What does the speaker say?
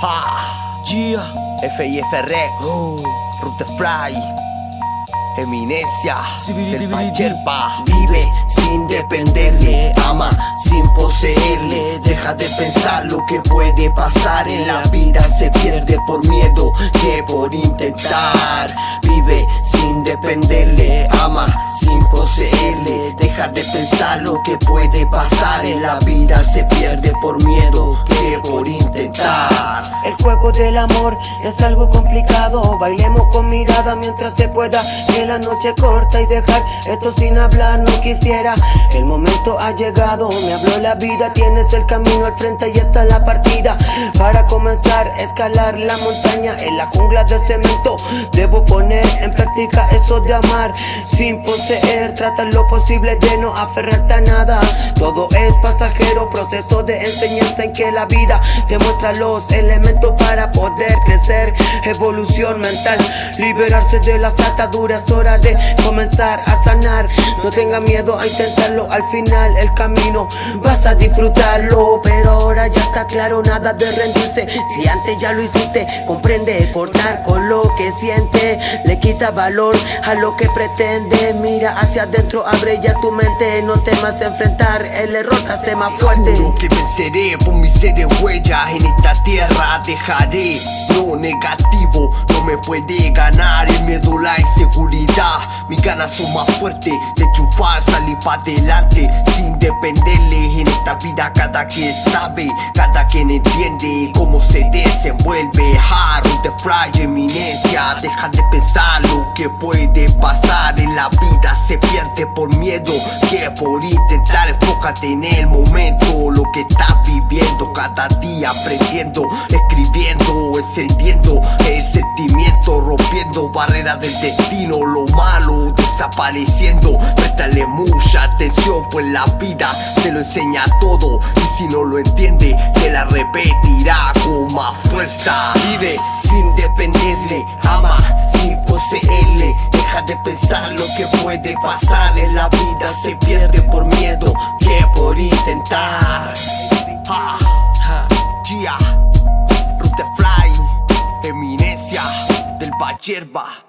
Ha, Gia, FIF Rec, oh, Fly Eminencia, del. Pacherpa. Vive sin dependerle, ama sin poseerle. Deja de pensar lo que puede pasar En la vida. Se pierde por miedo que por intentar. Vive sin dependerle, ama sin poseerle. Deja de pensar lo que puede pasar En la vida. Se pierde por miedo que Juego del amor es algo complicado. Bailemos con mirada mientras se pueda Que la noche corta y dejar esto sin hablar no quisiera. El momento ha llegado, me habló la vida Tienes el camino al frente y está la partida. Para comenzar a escalar la montaña En la jungla de cemento. Debo poner en práctica eso de amar Sin poseer, trata lo posible de no aferrarte a nada. Todo es pasajero, proceso de enseñanza en que la vida te muestra los elementos poder crecer. Evolución mental, liberarse de las ataduras, hora de comenzar a sanar. No tenga miedo a intentarlo, al final el camino vas a disfrutarlo Pero ahora ya está claro, nada de rendirse. Si antes ya lo hiciste, comprende cortar con lo que siente. Le quita valor a lo que pretende. Mira hacia adentro, abre ya tu mente. No temas enfrentar el error, te hace más fuerte. que venceré por mis seres huellas en esta tierra. Dejaré lo negativo no me puede ganar el miedo la inseguridad. Mis ganas son más fuertes de triunfar salir para adelante sin dependerle. En esta vida cada quien sabe cada quien entiende cómo se desenvuelve. Harold de Fry eminencia. Deja de pensar lo que puede pasar. En la vida se pierde por miedo que por intentar. Enfócate en el momento lo que estás viviendo. Cada día aprendiendo escribiendo encendiendo el sentimiento rompiendo barreras del destino. Lo malo desapareciendo. Préstale mucha atención pues la vida te lo enseña todo. Y si no lo entiende te la repetirá con más fuerza. Vive sin dependerle ama sin poseerle. Deja de pensar lo que puede pasar en la vida. Se pierde por miedo que por intentar. Ha, Ja. Gia, Rutefly, Eminencia del Payerba